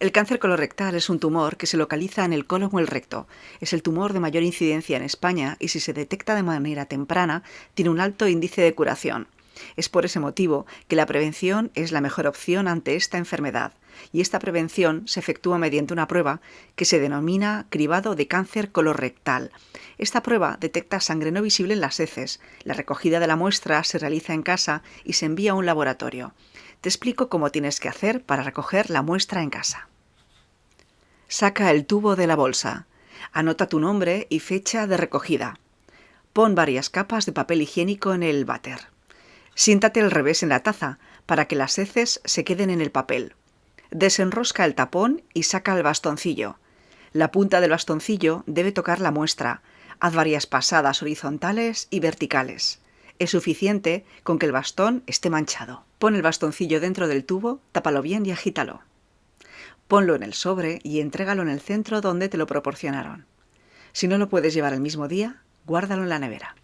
El cáncer colorectal es un tumor que se localiza en el colon o el recto. Es el tumor de mayor incidencia en España y si se detecta de manera temprana tiene un alto índice de curación. Es por ese motivo que la prevención es la mejor opción ante esta enfermedad, y esta prevención se efectúa mediante una prueba que se denomina cribado de cáncer colorectal. Esta prueba detecta sangre no visible en las heces. La recogida de la muestra se realiza en casa y se envía a un laboratorio. Te explico cómo tienes que hacer para recoger la muestra en casa. Saca el tubo de la bolsa. Anota tu nombre y fecha de recogida. Pon varias capas de papel higiénico en el váter. Siéntate al revés en la taza para que las heces se queden en el papel. Desenrosca el tapón y saca el bastoncillo. La punta del bastoncillo debe tocar la muestra. Haz varias pasadas horizontales y verticales. Es suficiente con que el bastón esté manchado. Pon el bastoncillo dentro del tubo, tápalo bien y agítalo. Ponlo en el sobre y entrégalo en el centro donde te lo proporcionaron. Si no lo puedes llevar el mismo día, guárdalo en la nevera.